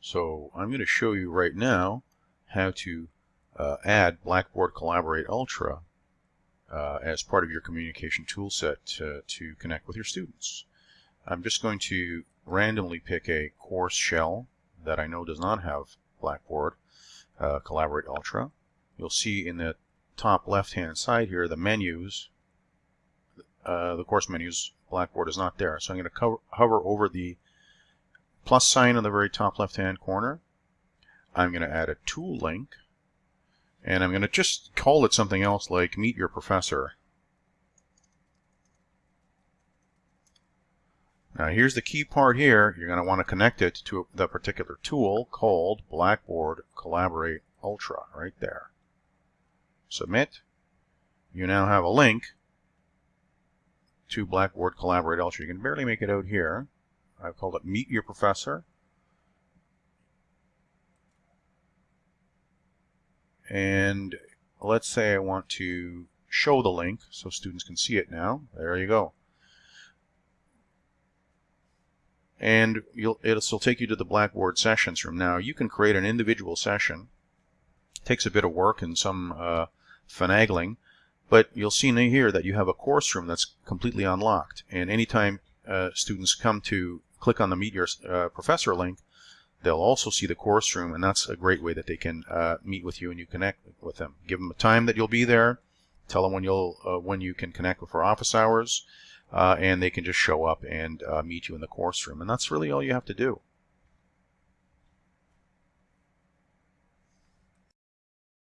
So I'm going to show you right now how to uh, add Blackboard Collaborate Ultra uh, as part of your communication toolset to, to connect with your students. I'm just going to randomly pick a course shell that I know does not have Blackboard uh, Collaborate Ultra. You'll see in the top left hand side here the menus, uh, the course menus, Blackboard is not there. So I'm going to hover over the plus sign on the very top left hand corner. I'm going to add a tool link and I'm going to just call it something else like meet your professor. Now here's the key part here. You're going to want to connect it to the particular tool called Blackboard Collaborate Ultra right there. Submit. You now have a link to Blackboard Collaborate Ultra. You can barely make it out here. I've called it Meet Your Professor. And let's say I want to show the link so students can see it now. There you go. And it'll take you to the Blackboard sessions room. Now you can create an individual session. It takes a bit of work and some uh, finagling, but you'll see here that you have a course room that's completely unlocked. And anytime uh, students come to click on the Meet Your uh, Professor link, they'll also see the course room, and that's a great way that they can uh, meet with you and you connect with them. Give them a time that you'll be there. Tell them when you'll uh, when you can connect for office hours, uh, and they can just show up and uh, meet you in the course room. And that's really all you have to do.